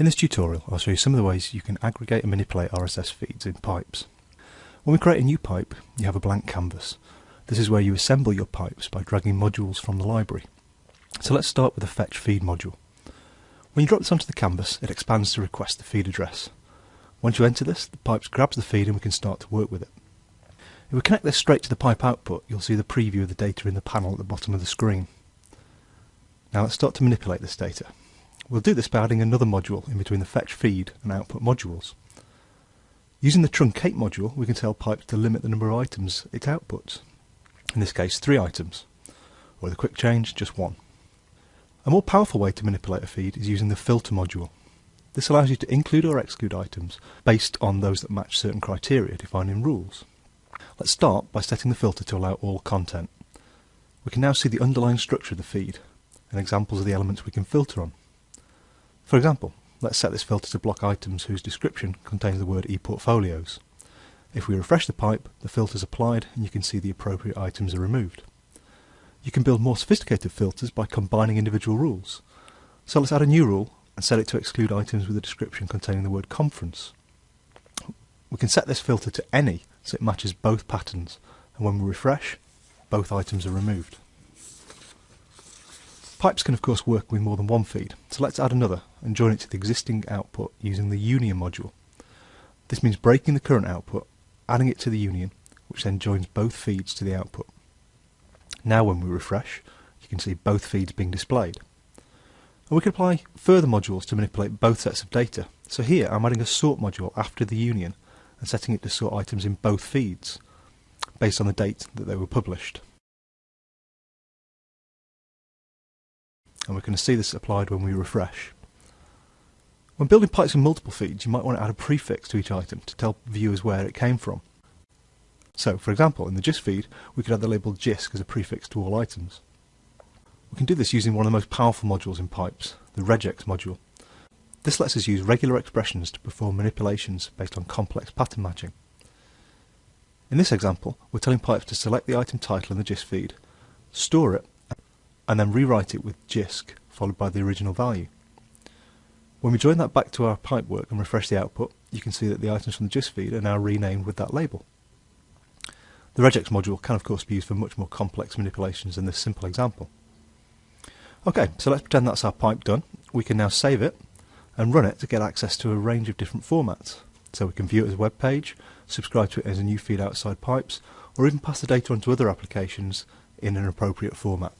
In this tutorial I'll show you some of the ways you can aggregate and manipulate RSS feeds in pipes. When we create a new pipe you have a blank canvas. This is where you assemble your pipes by dragging modules from the library. So let's start with the fetch feed module. When you drop this onto the canvas it expands to request the feed address. Once you enter this the pipe grabs the feed and we can start to work with it. If we connect this straight to the pipe output you'll see the preview of the data in the panel at the bottom of the screen. Now let's start to manipulate this data. We'll do this by adding another module in between the fetch feed and output modules. Using the truncate module, we can tell pipes to limit the number of items it outputs. In this case, three items, or with a quick change, just one. A more powerful way to manipulate a feed is using the filter module. This allows you to include or exclude items based on those that match certain criteria defined in rules. Let's start by setting the filter to allow all content. We can now see the underlying structure of the feed and examples of the elements we can filter on. For example, let's set this filter to block items whose description contains the word ePortfolios. If we refresh the pipe, the filter is applied and you can see the appropriate items are removed. You can build more sophisticated filters by combining individual rules. So let's add a new rule and set it to exclude items with a description containing the word conference. We can set this filter to any so it matches both patterns and when we refresh, both items are removed. Pipes can of course work with more than one feed, so let's add another and join it to the existing output using the union module. This means breaking the current output, adding it to the union, which then joins both feeds to the output. Now when we refresh, you can see both feeds being displayed. And we can apply further modules to manipulate both sets of data. So here I'm adding a sort module after the union and setting it to sort items in both feeds, based on the date that they were published. And we're going to see this applied when we refresh. When building pipes in multiple feeds, you might want to add a prefix to each item to tell viewers where it came from. So, for example, in the JISC feed, we could add the label JISC as a prefix to all items. We can do this using one of the most powerful modules in pipes, the regex module. This lets us use regular expressions to perform manipulations based on complex pattern matching. In this example, we're telling pipes to select the item title in the JISC feed, store it, and then rewrite it with JISC followed by the original value. When we join that back to our pipework and refresh the output, you can see that the items from the JISC feed are now renamed with that label. The regex module can of course be used for much more complex manipulations than this simple example. Okay, so let's pretend that's our pipe done. We can now save it and run it to get access to a range of different formats. So we can view it as a web page, subscribe to it as a new feed outside pipes, or even pass the data on to other applications in an appropriate format.